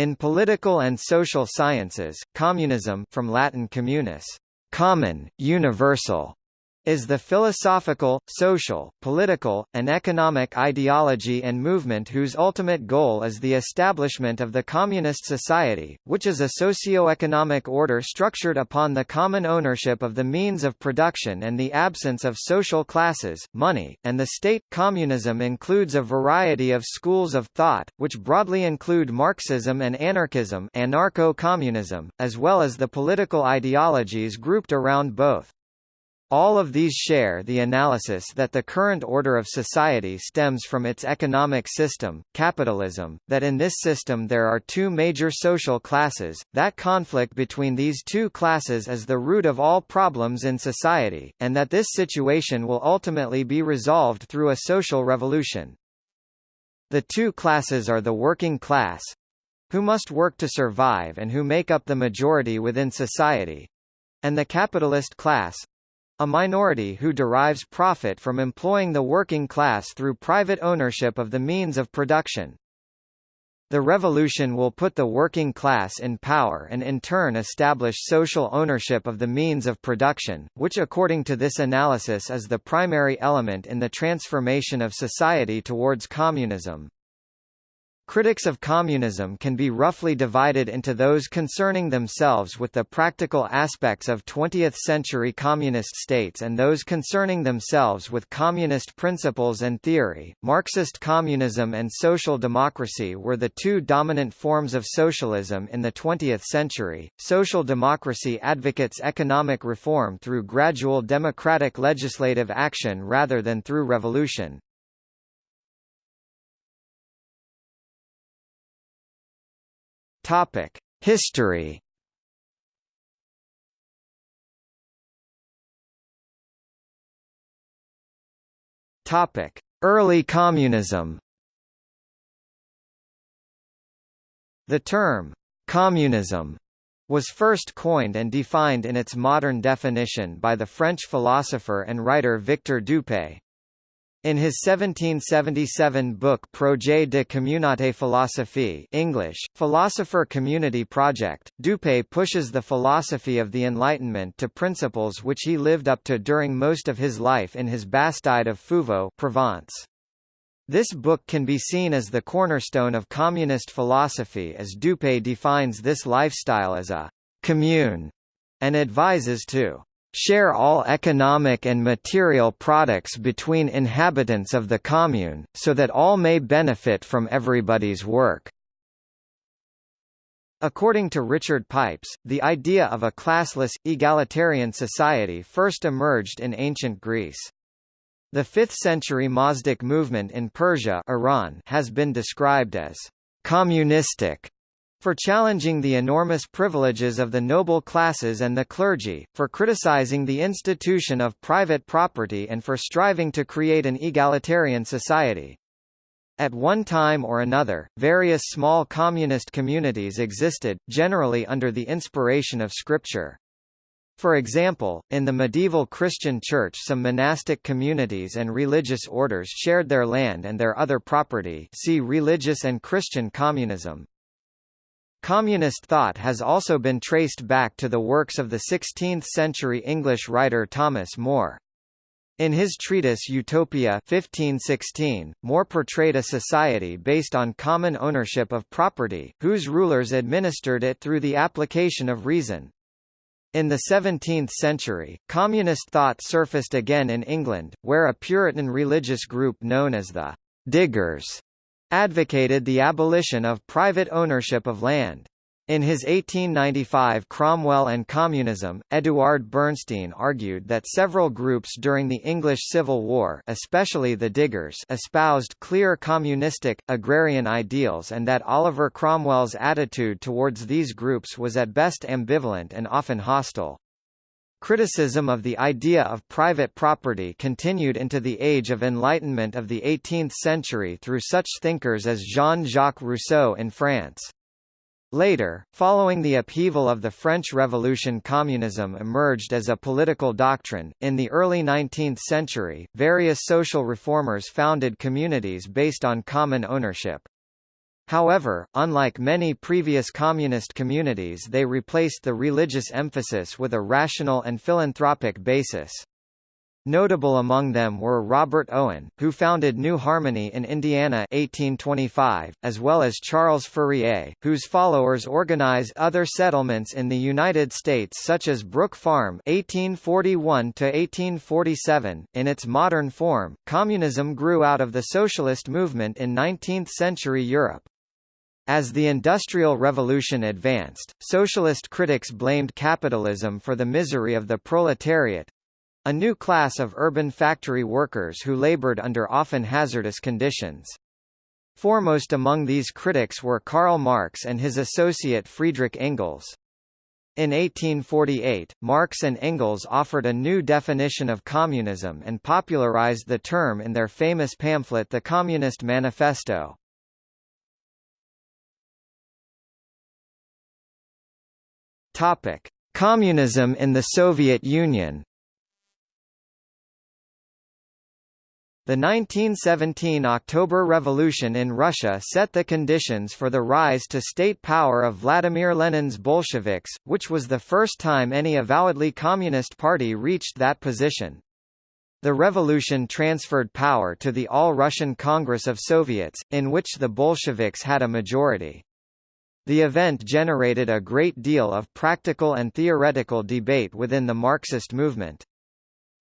In political and social sciences, communism from Latin communis, common, universal, is the philosophical, social, political, and economic ideology and movement whose ultimate goal is the establishment of the communist society, which is a socio-economic order structured upon the common ownership of the means of production and the absence of social classes, money, and the state. Communism includes a variety of schools of thought, which broadly include Marxism and anarchism anarcho-communism, as well as the political ideologies grouped around both. All of these share the analysis that the current order of society stems from its economic system, capitalism, that in this system there are two major social classes, that conflict between these two classes is the root of all problems in society, and that this situation will ultimately be resolved through a social revolution. The two classes are the working class, who must work to survive and who make up the majority within society, and the capitalist class, a minority who derives profit from employing the working class through private ownership of the means of production. The revolution will put the working class in power and in turn establish social ownership of the means of production, which according to this analysis is the primary element in the transformation of society towards communism. Critics of communism can be roughly divided into those concerning themselves with the practical aspects of 20th-century communist states and those concerning themselves with communist principles and theory. Marxist communism and social democracy were the two dominant forms of socialism in the 20th century. Social democracy advocates economic reform through gradual democratic legislative action rather than through revolution. Topic: History. Topic: Early communism. The term communism was first coined and defined in its modern definition by the French philosopher and writer Victor d'Hupay. In his 1777 book Projet de communauté philosophe English, Philosopher Community Project, d'Hupay pushes the philosophy of the Enlightenment to principles which he lived up to during most of his life in his Bastide of Fuveau Provence. This book can be seen as the cornerstone of communist philosophy as d'Hupay defines this lifestyle as a «commune» and advises to share all economic and material products between inhabitants of the commune, so that all may benefit from everybody's work. According to Richard Pipes, the idea of a classless, egalitarian society first emerged in ancient Greece. The 5th-century Mazdak movement in Persia Iran has been described as communistic for challenging the enormous privileges of the noble classes and the clergy, for criticizing the institution of private property and for striving to create an egalitarian society. At one time or another, various small communist communities existed, generally under the inspiration of scripture. For example, in the medieval Christian Church some monastic communities and religious orders shared their land and their other property see Religious and Christian Communism. Communist thought has also been traced back to the works of the 16th-century English writer Thomas More. In his treatise Utopia 1516, More portrayed a society based on common ownership of property, whose rulers administered it through the application of reason. In the 17th century, communist thought surfaced again in England, where a Puritan religious group known as the Diggers advocated the abolition of private ownership of land. In his 1895 Cromwell and Communism, Eduard Bernstein argued that several groups during the English Civil War especially the Diggers espoused clear communistic, agrarian ideals and that Oliver Cromwell's attitude towards these groups was at best ambivalent and often hostile. Criticism of the idea of private property continued into the Age of Enlightenment of the 18th century through such thinkers as Jean-Jacques Rousseau in France. Later, following the upheaval of the French Revolution communism emerged as a political doctrine. In the early 19th century, various social reformers founded communities based on common ownership. However, unlike many previous communist communities they replaced the religious emphasis with a rational and philanthropic basis. Notable among them were Robert Owen, who founded New Harmony in Indiana 1825, as well as Charles Fourier, whose followers organized other settlements in the United States such as Brook Farm 1841 1847. In its modern form, communism grew out of the socialist movement in 19th-century Europe. As the Industrial Revolution advanced, socialist critics blamed capitalism for the misery of the proletariat, a new class of urban factory workers who labored under often hazardous conditions. Foremost among these critics were Karl Marx and his associate Friedrich Engels. In 1848, Marx and Engels offered a new definition of communism and popularized the term in their famous pamphlet The Communist Manifesto. Topic: Communism in the Soviet Union. The 1917 October Revolution in Russia set the conditions for the rise to state power of Vladimir Lenin's Bolsheviks, which was the first time any avowedly communist party reached that position. The revolution transferred power to the All-Russian Congress of Soviets, in which the Bolsheviks had a majority. The event generated a great deal of practical and theoretical debate within the Marxist movement.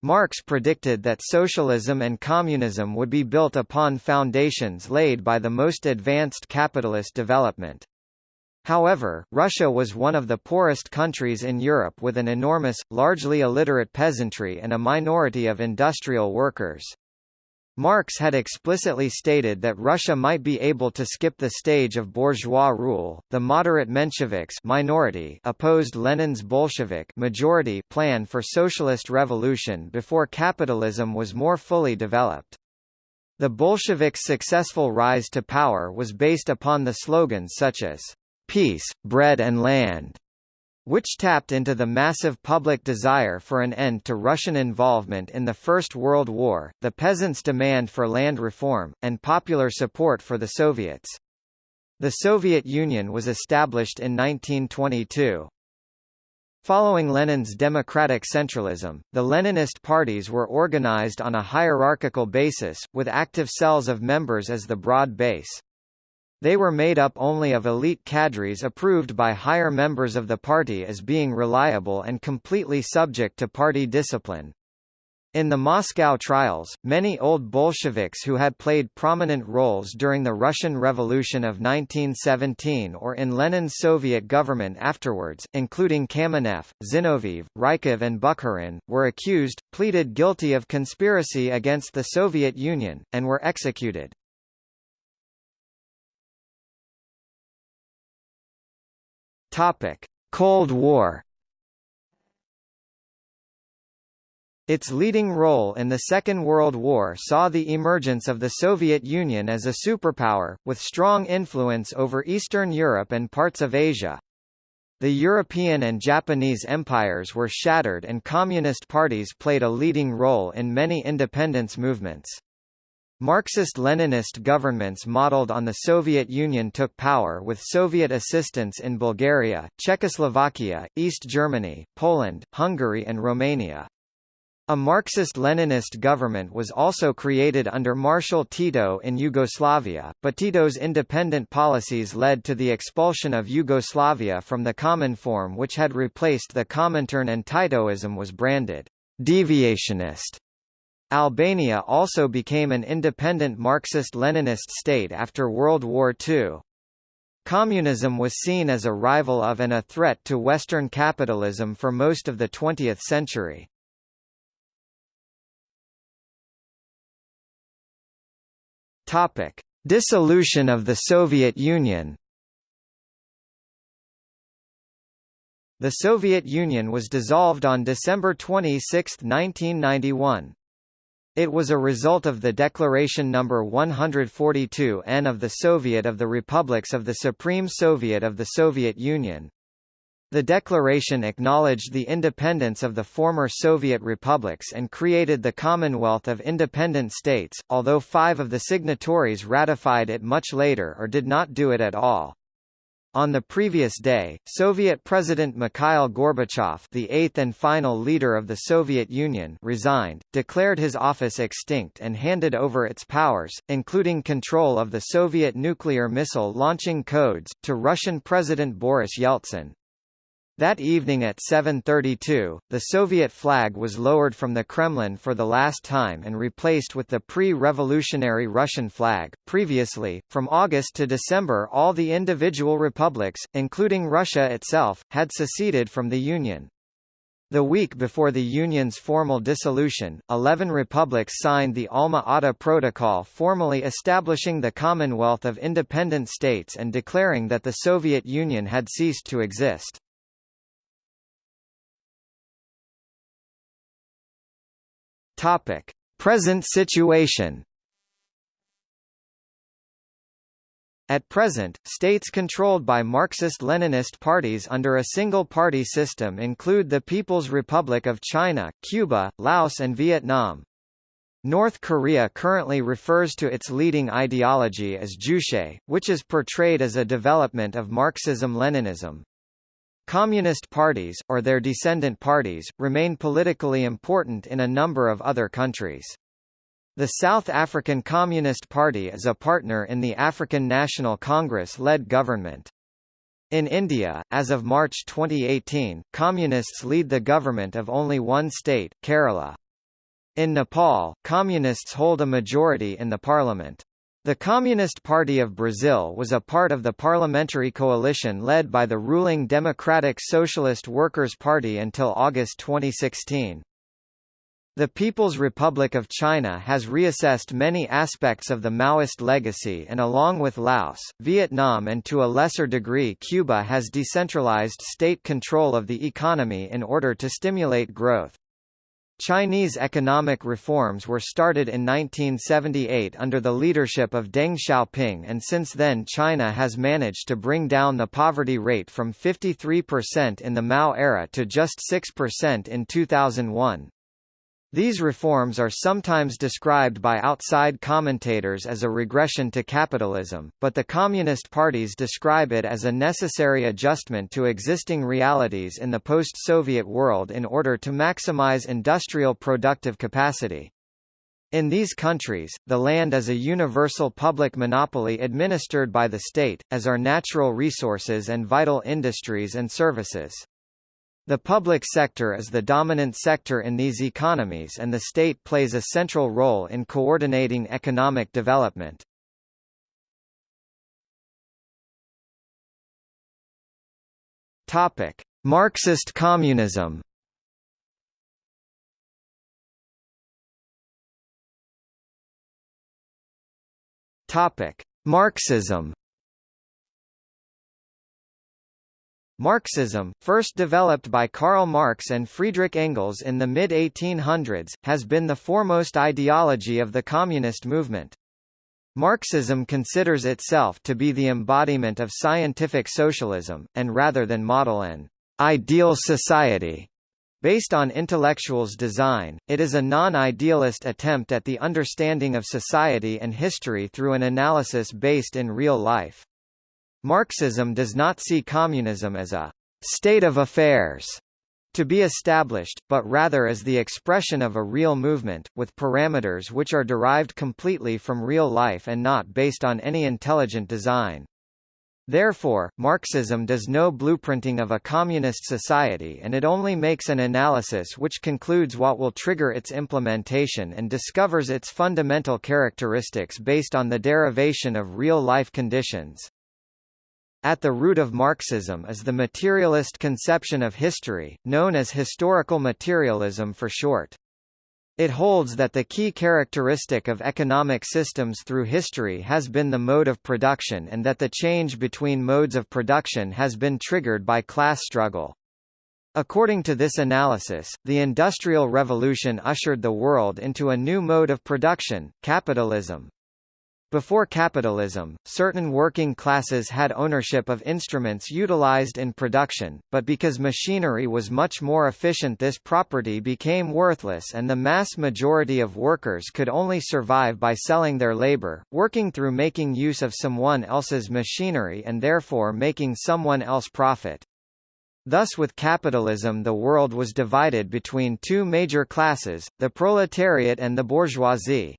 Marx predicted that socialism and communism would be built upon foundations laid by the most advanced capitalist development. However, Russia was one of the poorest countries in Europe with an enormous, largely illiterate peasantry and a minority of industrial workers. Marx had explicitly stated that Russia might be able to skip the stage of bourgeois rule. The moderate Mensheviks minority opposed Lenin's Bolshevik majority plan for socialist revolution before capitalism was more fully developed. The Bolsheviks' successful rise to power was based upon the slogans such as peace, bread and land, which tapped into the massive public desire for an end to Russian involvement in the First World War, the peasants' demand for land reform, and popular support for the Soviets. The Soviet Union was established in 1922. Following Lenin's democratic centralism, the Leninist parties were organized on a hierarchical basis, with active cells of members as the broad base. They were made up only of elite cadres approved by higher members of the party as being reliable and completely subject to party discipline. In the Moscow trials, many old Bolsheviks who had played prominent roles during the Russian Revolution of 1917 or in Lenin's Soviet government afterwards, including Kamenev, Zinoviev, Rykov and Bukharin, were accused, pleaded guilty of conspiracy against the Soviet Union, and were executed. Topic: Cold War. Its leading role in the Second World War saw the emergence of the Soviet Union as a superpower, with strong influence over Eastern Europe and parts of Asia. The European and Japanese empires were shattered and communist parties played a leading role in many independence movements. Marxist-Leninist governments modeled on the Soviet Union took power with Soviet assistance in Bulgaria, Czechoslovakia, East Germany, Poland, Hungary and Romania. A Marxist-Leninist government was also created under Marshal Tito in Yugoslavia, but Tito's independent policies led to the expulsion of Yugoslavia from the Cominform which had replaced the Comintern and Titoism was branded deviationist. Albania also became an independent Marxist-Leninist state after World War II. Communism was seen as a rival of and a threat to Western capitalism for most of the 20th century. Topic: Dissolution of the Soviet Union. The Soviet Union was dissolved on December 26, 1991. It was a result of the Declaration No. 142 N of the Soviet of the Republics of the Supreme Soviet of the Soviet Union. The declaration acknowledged the independence of the former Soviet republics and created the Commonwealth of Independent States, although five of the signatories ratified it much later or did not do it at all. On the previous day, Soviet President Mikhail Gorbachev the eighth and final leader of the Soviet Union resigned, declared his office extinct and handed over its powers, including control of the Soviet nuclear missile launching codes, to Russian President Boris Yeltsin. That evening at 7.32, the Soviet flag was lowered from the Kremlin for the last time and replaced with the pre-revolutionary Russian flag. Previously, from August to December all the individual republics, including Russia itself, had seceded from the Union. The week before the Union's formal dissolution, 11 republics signed the Alma-Ata Protocol formally establishing the Commonwealth of Independent States and declaring that the Soviet Union had ceased to exist. Topic: Present situation. At present, states controlled by Marxist-Leninist parties under a single-party system include the People's Republic of China, Cuba, Laos and Vietnam. North Korea currently refers to its leading ideology as Juche, which is portrayed as a development of Marxism-Leninism. Communist parties, or their descendant parties, remain politically important in a number of other countries. The South African Communist Party is a partner in the African National Congress-led government. In India, as of March 2018, Communists lead the government of only one state, Kerala. In Nepal, Communists hold a majority in the parliament. The Communist Party of Brazil was a part of the parliamentary coalition led by the ruling Democratic Socialist Workers' Party until August 2016. The People's Republic of China has reassessed many aspects of the Maoist legacy and along with Laos, Vietnam and to a lesser degree Cuba has decentralized state control of the economy in order to stimulate growth. Chinese economic reforms were started in 1978 under the leadership of Deng Xiaoping and since then China has managed to bring down the poverty rate from 53% in the Mao era to just 6% in 2001. These reforms are sometimes described by outside commentators as a regression to capitalism, but the Communist parties describe it as a necessary adjustment to existing realities in the post-Soviet world in order to maximize industrial productive capacity. In these countries, the land is a universal public monopoly administered by the state, as are natural resources and vital industries and services. The public sector is the dominant sector in these economies and the state plays a central role in coordinating economic development. Topic: Marxist communism. Topic: Marxism. Marxism, first developed by Karl Marx and Friedrich Engels in the mid-1800s, has been the foremost ideology of the communist movement. Marxism considers itself to be the embodiment of scientific socialism, and rather than model an ideal society based on intellectuals' design, it is a non-idealist attempt at the understanding of society and history through an analysis based in real life. Marxism does not see communism as a state of affairs to be established, but rather as the expression of a real movement, with parameters which are derived completely from real life and not based on any intelligent design. Therefore, Marxism does no blueprinting of a communist society and it only makes an analysis which concludes what will trigger its implementation and discovers its fundamental characteristics based on the derivation of real-life conditions. At the root of Marxism is the materialist conception of history, known as historical materialism for short. It holds that the key characteristic of economic systems through history has been the mode of production and that the change between modes of production has been triggered by class struggle. According to this analysis, the Industrial Revolution ushered the world into a new mode of production, capitalism. Before capitalism, certain working classes had ownership of instruments utilized in production, but because machinery was much more efficient this property became worthless and the mass majority of workers could only survive by selling their labor, working through making use of someone else's machinery and therefore making someone else profit. Thus with capitalism the world was divided between two major classes, the proletariat and the bourgeoisie.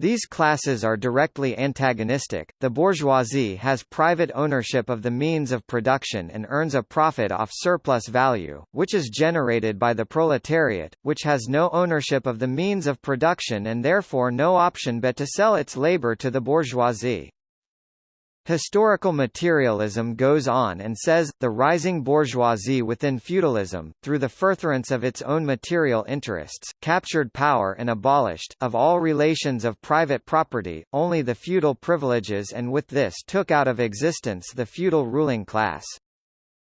These classes are directly antagonistic. The bourgeoisie has private ownership of the means of production and earns a profit off surplus value, which is generated by the proletariat, which has no ownership of the means of production and therefore no option but to sell its labor to the bourgeoisie. Historical materialism goes on and says, the rising bourgeoisie within feudalism, through the furtherance of its own material interests, captured power and abolished, of all relations of private property, only the feudal privileges and with this took out of existence the feudal ruling class.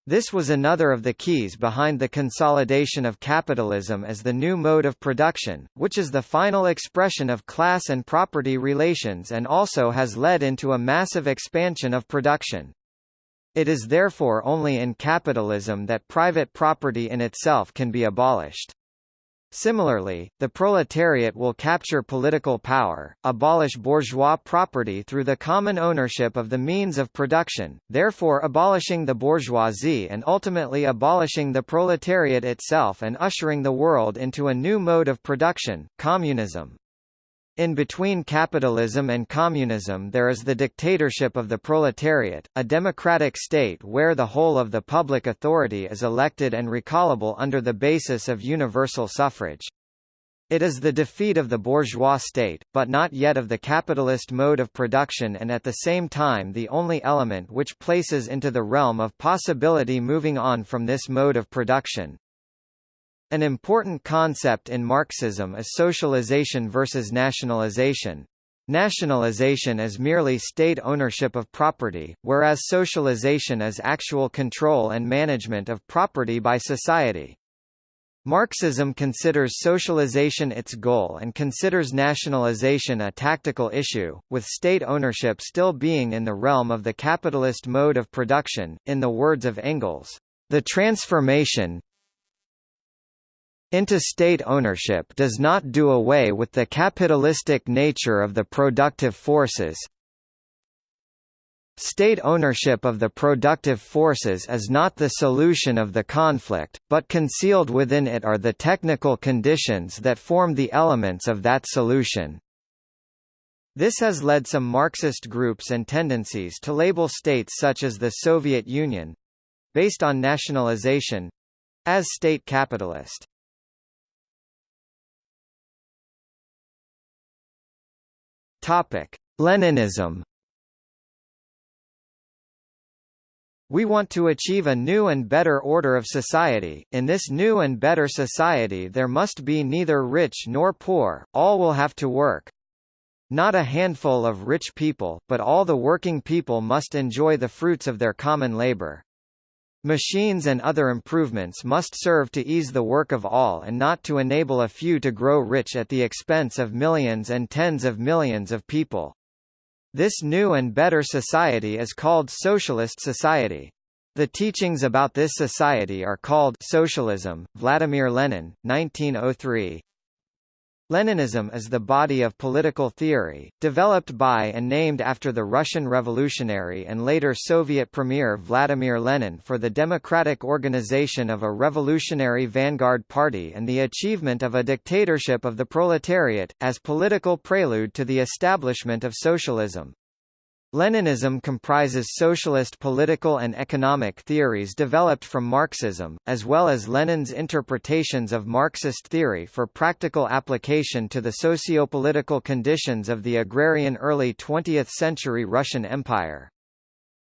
This was another of the keys behind the consolidation of capitalism as the new mode of production, which is the final expression of class and property relations and also has led into a massive expansion of production. It is therefore only in capitalism that private property in itself can be abolished. Similarly, the proletariat will capture political power, abolish bourgeois property through the common ownership of the means of production, therefore abolishing the bourgeoisie and ultimately abolishing the proletariat itself and ushering the world into a new mode of production, communism. In between capitalism and communism there is the dictatorship of the proletariat, a democratic state where the whole of the public authority is elected and recallable under the basis of universal suffrage. It is the defeat of the bourgeois state, but not yet of the capitalist mode of production and at the same time the only element which places into the realm of possibility moving on from this mode of production. An important concept in Marxism is socialization versus nationalization. Nationalization is merely state ownership of property, whereas socialization is actual control and management of property by society. Marxism considers socialization its goal and considers nationalization a tactical issue, with state ownership still being in the realm of the capitalist mode of production. In the words of Engels, the transformation, into state ownership does not do away with the capitalistic nature of the productive forces. State ownership of the productive forces is not the solution of the conflict, but concealed within it are the technical conditions that form the elements of that solution. This has led some Marxist groups and tendencies to label states such as the Soviet Union—based on nationalization—as state capitalist. Topic: Leninism. We want to achieve a new and better order of society. In this new and better society there must be neither rich nor poor, all will have to work. Not a handful of rich people, but all the working people must enjoy the fruits of their common labor. Machines and other improvements must serve to ease the work of all and not to enable a few to grow rich at the expense of millions and tens of millions of people. This new and better society is called socialist society. The teachings about this society are called Socialism, Vladimir Lenin, 1903. Leninism is the body of political theory, developed by and named after the Russian revolutionary and later Soviet premier Vladimir Lenin for the democratic organization of a revolutionary vanguard party and the achievement of a dictatorship of the proletariat, as political prelude to the establishment of socialism. Leninism comprises socialist political and economic theories developed from Marxism, as well as Lenin's interpretations of Marxist theory for practical application to the socio-political conditions of the agrarian early 20th-century Russian Empire.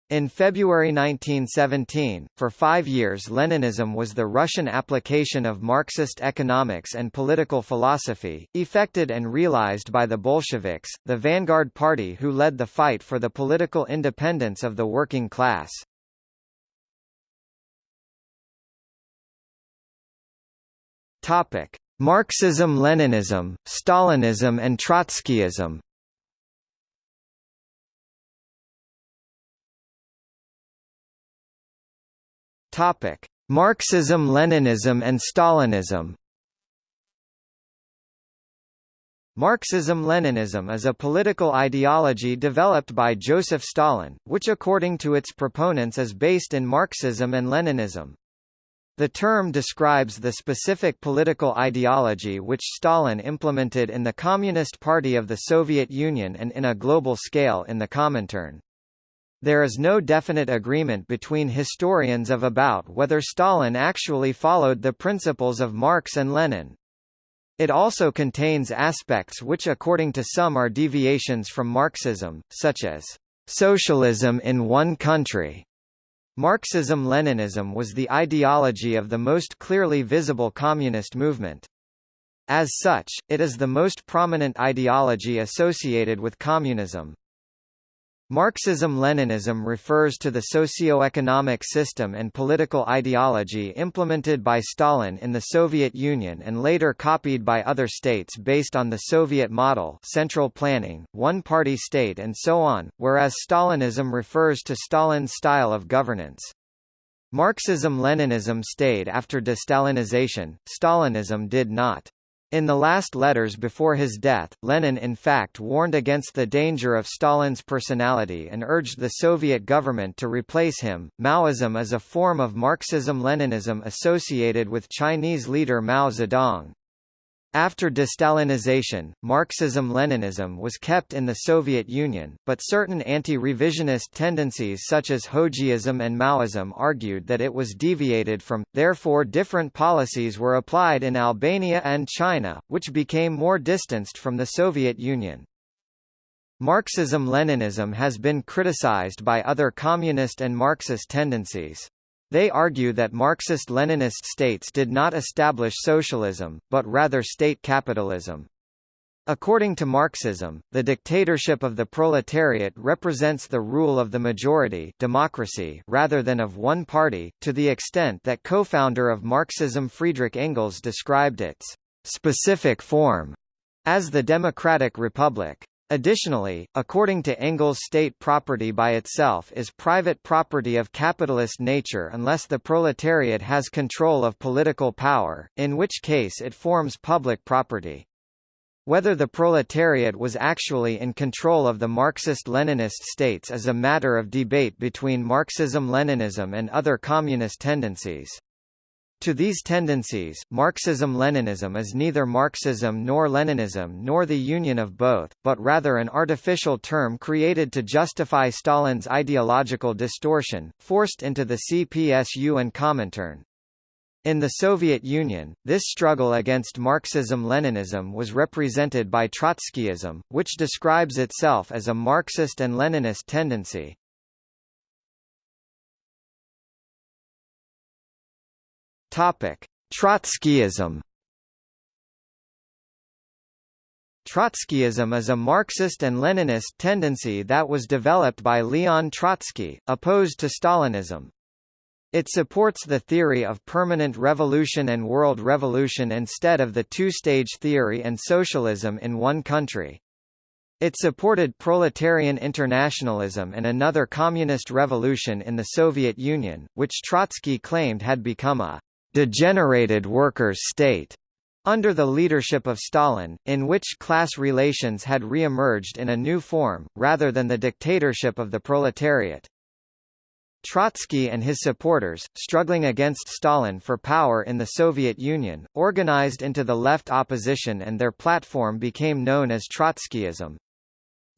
In February 1917, for five years Leninism was the Russian application of Marxist economics and political philosophy, effected and realized by the Bolsheviks, the vanguard party who led the fight for the political independence of the working class. Marxism-Leninism, Stalinism and Trotskyism Topic: Marxism-Leninism and Stalinism. Marxism-Leninism is a political ideology developed by Joseph Stalin, which according to its proponents is based in Marxism and Leninism. The term describes the specific political ideology which Stalin implemented in the Communist Party of the Soviet Union and in a global scale in the Comintern. There is no definite agreement between historians of about whether Stalin actually followed the principles of Marx and Lenin. It also contains aspects which according to some are deviations from Marxism, such as socialism in one country. Marxism-Leninism was the ideology of the most clearly visible communist movement. As such, it is the most prominent ideology associated with communism. Marxism-Leninism refers to the socio-economic system and political ideology implemented by Stalin in the Soviet Union and later copied by other states based on the Soviet model central planning, one-party state and so on, whereas Stalinism refers to Stalin's style of governance. Marxism-Leninism stayed after destalinization, Stalinism did not. In the last letters before his death, Lenin in fact warned against the danger of Stalin's personality and urged the Soviet government to replace him. Maoism is a form of Marxism-Leninism associated with Chinese leader Mao Zedong. After destalinization, Marxism-Leninism was kept in the Soviet Union, but certain anti-revisionist tendencies such as Hoxhaism and Maoism argued that it was deviated from, therefore different policies were applied in Albania and China, which became more distanced from the Soviet Union. Marxism-Leninism has been criticized by other communist and Marxist tendencies. They argue that Marxist-Leninist states did not establish socialism, but rather state capitalism. According to Marxism, the dictatorship of the proletariat represents the rule of the majority democracy rather than of one party, to the extent that co-founder of Marxism Friedrich Engels described its specific form as the democratic republic. Additionally, according to Engels state property by itself is private property of capitalist nature unless the proletariat has control of political power, in which case it forms public property. Whether the proletariat was actually in control of the Marxist-Leninist states is a matter of debate between Marxism-Leninism and other communist tendencies. To these tendencies, Marxism-Leninism is neither Marxism nor Leninism nor the union of both, but rather an artificial term created to justify Stalin's ideological distortion, forced into the CPSU and Comintern. In the Soviet Union, this struggle against Marxism-Leninism was represented by Trotskyism, which describes itself as a Marxist and Leninist tendency. Topic: Trotskyism. Trotskyism is a Marxist and Leninist tendency that was developed by Leon Trotsky, opposed to Stalinism. It supports the theory of permanent revolution and world revolution instead of the two-stage theory and socialism in one country. It supported proletarian internationalism and another communist revolution in the Soviet Union, which Trotsky claimed had become a degenerated workers' state under the leadership of Stalin, in which class relations had re-emerged in a new form, rather than the dictatorship of the proletariat. Trotsky and his supporters, struggling against Stalin for power in the Soviet Union, organized into the left opposition and their platform became known as Trotskyism.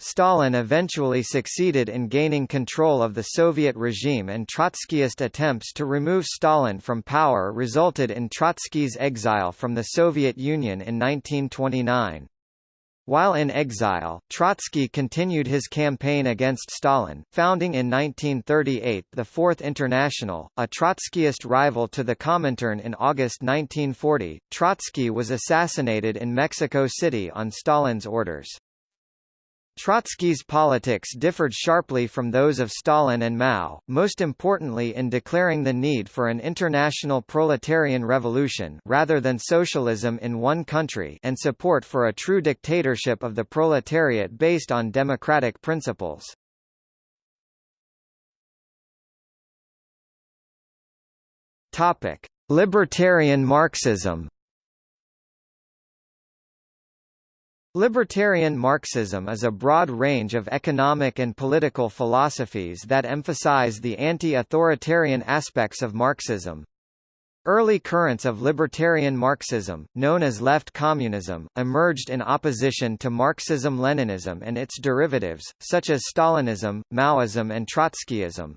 Stalin eventually succeeded in gaining control of the Soviet regime and Trotskyist attempts to remove Stalin from power resulted in Trotsky's exile from the Soviet Union in 1929. While in exile, Trotsky continued his campaign against Stalin, founding in 1938 the Fourth International, a Trotskyist rival to the Comintern in August 1940. Trotsky was assassinated in Mexico City on Stalin's orders. Trotsky's politics differed sharply from those of Stalin and Mao, most importantly in declaring the need for an international proletarian revolution rather than socialism in one country and support for a true dictatorship of the proletariat based on democratic principles. Libertarian Marxism. Libertarian Marxism is a broad range of economic and political philosophies that emphasize the anti-authoritarian aspects of Marxism. Early currents of libertarian Marxism, known as left communism, emerged in opposition to Marxism-Leninism and its derivatives, such as Stalinism, Maoism and Trotskyism.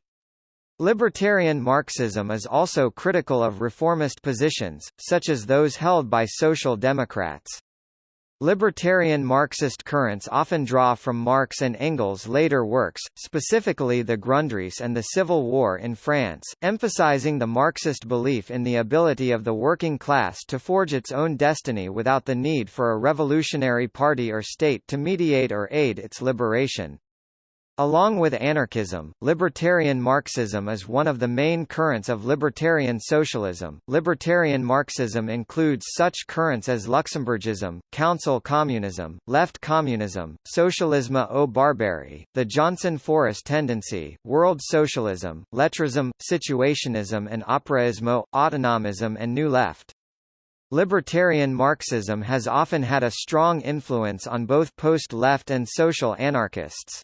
Libertarian Marxism is also critical of reformist positions, such as those held by Social Democrats. Libertarian Marxist currents often draw from Marx and Engels' later works, specifically the Grundrisse and the Civil War in France, emphasizing the Marxist belief in the ability of the working class to forge its own destiny without the need for a revolutionary party or state to mediate or aid its liberation. Along with anarchism, libertarian Marxism is one of the main currents of libertarian socialism. Libertarian Marxism includes such currents as Luxemburgism, Council Communism, Left Communism, Socialisme ou Barbarie, the Johnson-Forest tendency, World Socialism, Lettrism, Situationism and Operaismo, Autonomism and New Left. Libertarian Marxism has often had a strong influence on both post-left and social anarchists.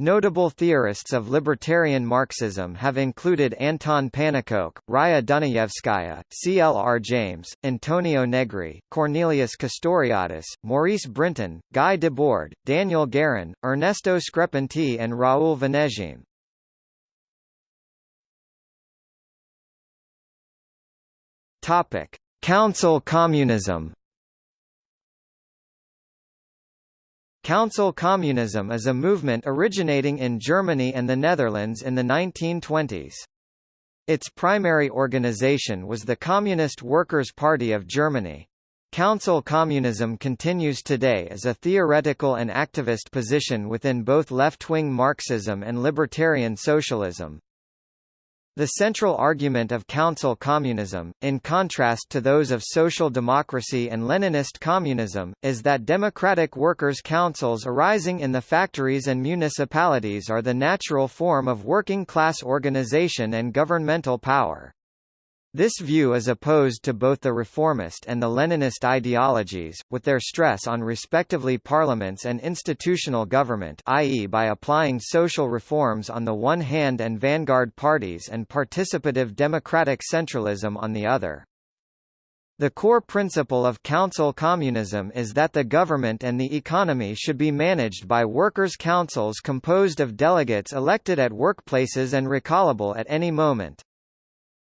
Notable theorists of libertarian Marxism have included Anton Pannekoek, Raya Dunayevskaya, C. L. R. James, Antonio Negri, Cornelius Castoriadis, Maurice Brinton, Guy Debord, Daniel Guérin, Ernesto Screpanti and Raoul Vaneigem. Council communism Council communism is a movement originating in Germany and the Netherlands in the 1920s. Its primary organization was the Communist Workers' Party of Germany. Council communism continues today as a theoretical and activist position within both left-wing Marxism and libertarian socialism. The central argument of council communism, in contrast to those of social democracy and Leninist communism, is that democratic workers' councils arising in the factories and municipalities are the natural form of working-class organization and governmental power. This view is opposed to both the reformist and the Leninist ideologies, with their stress on respectively parliaments and institutional government i.e. by applying social reforms on the one hand and vanguard parties and participative democratic centralism on the other. The core principle of council communism is that the government and the economy should be managed by workers' councils composed of delegates elected at workplaces and recallable at any moment.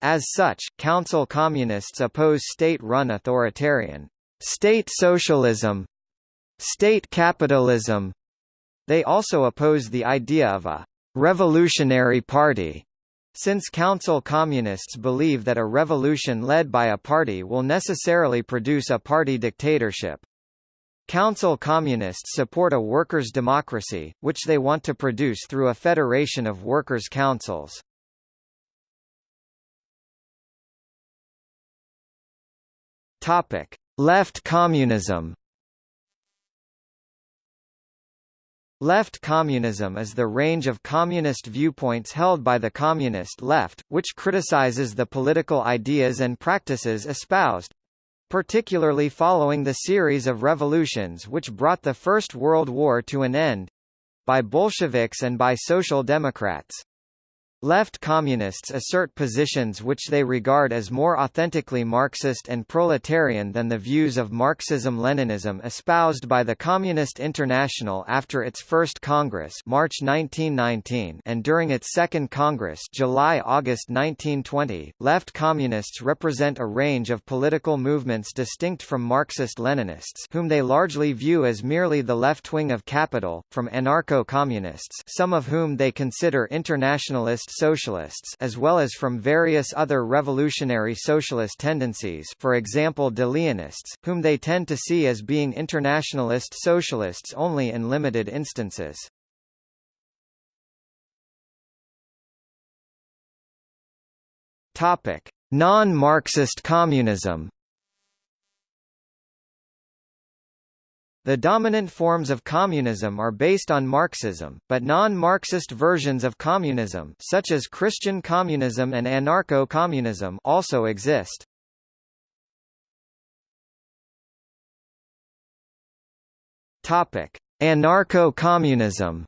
As such, Council Communists oppose state-run authoritarian state socialism, state capitalism. They also oppose the idea of a revolutionary party, since Council Communists believe that a revolution led by a party will necessarily produce a party dictatorship. Council Communists support a workers' democracy, which they want to produce through a federation of workers' councils. Topic: Left communism. Left communism is the range of communist viewpoints held by the communist left, which criticizes the political ideas and practices espoused particularly following the series of revolutions which brought the First World War to an end by Bolsheviks and by Social Democrats. Left communists assert positions which they regard as more authentically Marxist and proletarian than the views of Marxism-Leninism espoused by the Communist International after its first Congress March 1919 and during its second Congress July-August 1920. Left communists represent a range of political movements distinct from Marxist-Leninists whom they largely view as merely the left wing of capital, from anarcho-communists some of whom they consider internationalist socialists as well as from various other revolutionary socialist tendencies for example Deleonists, whom they tend to see as being internationalist socialists only in limited instances. Non-Marxist communism The dominant forms of communism are based on Marxism, but non-Marxist versions of communism such as Christian communism and anarcho-communism also exist. Anarcho-communism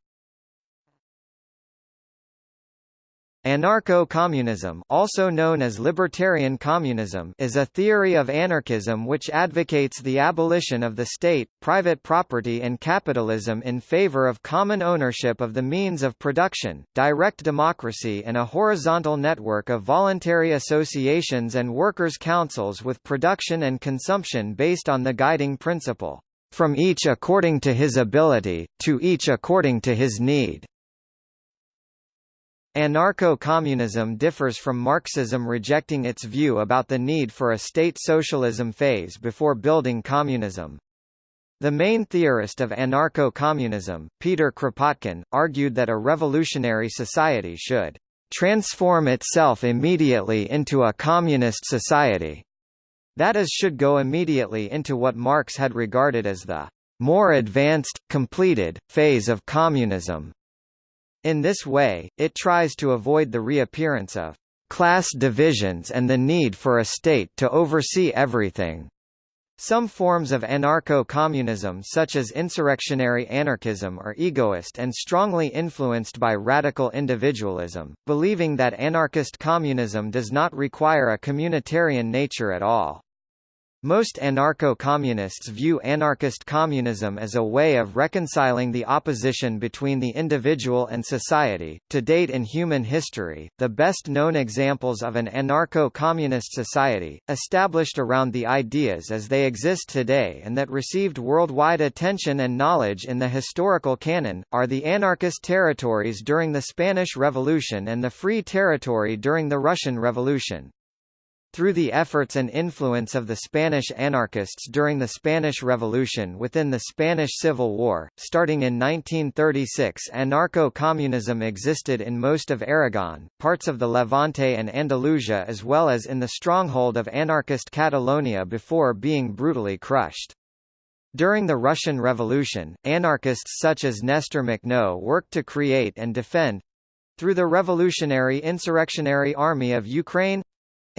Anarcho-communism also known as libertarian communism is a theory of anarchism which advocates the abolition of the state, private property and capitalism in favor of common ownership of the means of production, direct democracy and a horizontal network of voluntary associations and workers' councils with production and consumption based on the guiding principle, "...from each according to his ability, to each according to his need." Anarcho-communism differs from Marxism rejecting its view about the need for a state socialism phase before building communism. The main theorist of anarcho-communism, Peter Kropotkin, argued that a revolutionary society should transform itself immediately into a communist society. That is should go immediately into what Marx had regarded as the more advanced, completed, phase of communism. In this way, it tries to avoid the reappearance of class divisions and the need for a state to oversee everything. Some forms of anarcho-communism such as insurrectionary anarchism are egoist and strongly influenced by radical individualism, believing that anarchist communism does not require a communitarian nature at all. Most anarcho-communists view anarchist communism as a way of reconciling the opposition between the individual and society. To date in human history, the best known examples of an anarcho-communist society, established around the ideas as they exist today and that received worldwide attention and knowledge in the historical canon, are the anarchist territories during the Spanish Revolution and the Free Territory during the Russian Revolution. Through the efforts and influence of the Spanish anarchists during the Spanish Revolution within the Spanish Civil War, starting in 1936 anarcho-communism existed in most of Aragon, parts of the Levante and Andalusia as well as in the stronghold of anarchist Catalonia before being brutally crushed. During the Russian Revolution, anarchists such as Nestor Makhno worked to create and defend through the Revolutionary Insurrectionary Army of Ukraine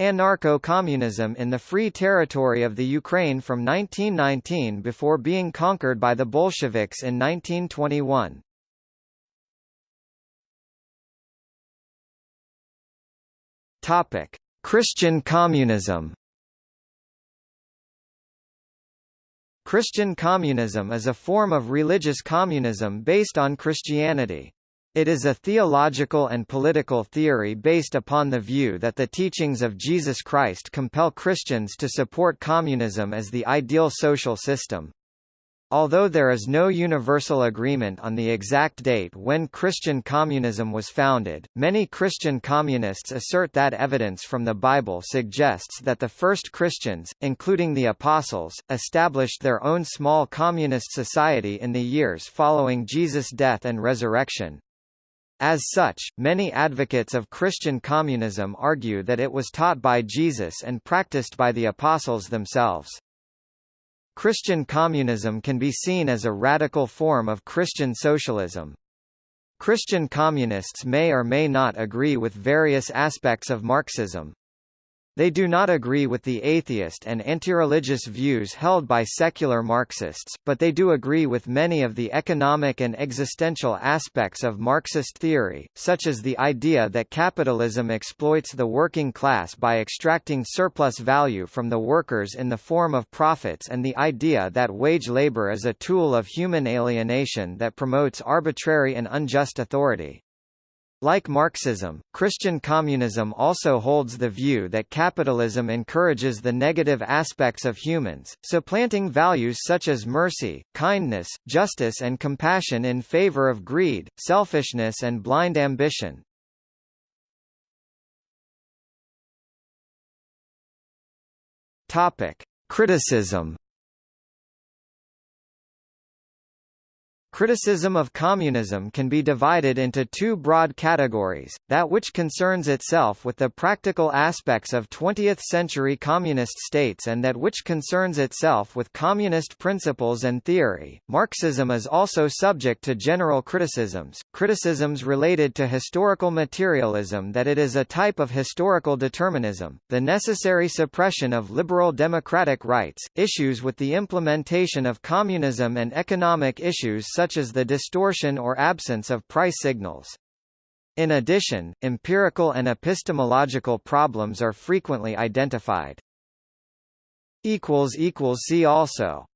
Anarcho-communism in the Free Territory of the Ukraine from 1919 before being conquered by the Bolsheviks in 1921. Topic: Christian communism. Christian communism is a form of religious communism based on Christianity. It is a theological and political theory based upon the view that the teachings of Jesus Christ compel Christians to support communism as the ideal social system. Although there is no universal agreement on the exact date when Christian communism was founded, many Christian communists assert that evidence from the Bible suggests that the first Christians, including the Apostles, established their own small communist society in the years following Jesus' death and resurrection. As such, many advocates of Christian communism argue that it was taught by Jesus and practiced by the apostles themselves. Christian communism can be seen as a radical form of Christian socialism. Christian communists may or may not agree with various aspects of Marxism, they do not agree with the atheist and anti-religious views held by secular Marxists, but they do agree with many of the economic and existential aspects of Marxist theory, such as the idea that capitalism exploits the working class by extracting surplus value from the workers in the form of profits and the idea that wage labor is a tool of human alienation that promotes arbitrary and unjust authority. Like Marxism, Christian communism also holds the view that capitalism encourages the negative aspects of humans, supplanting values such as mercy, kindness, justice and compassion in favor of greed, selfishness and blind ambition. Topic: Criticism Criticism of communism can be divided into two broad categories, that which concerns itself with the practical aspects of 20th-century communist states and that which concerns itself with communist principles and theory. Marxism is also subject to general criticisms, criticisms related to historical materialism that it is a type of historical determinism, the necessary suppression of liberal democratic rights, issues with the implementation of communism and economic issues such as the distortion or absence of price signals. In addition, empirical and epistemological problems are frequently identified. See also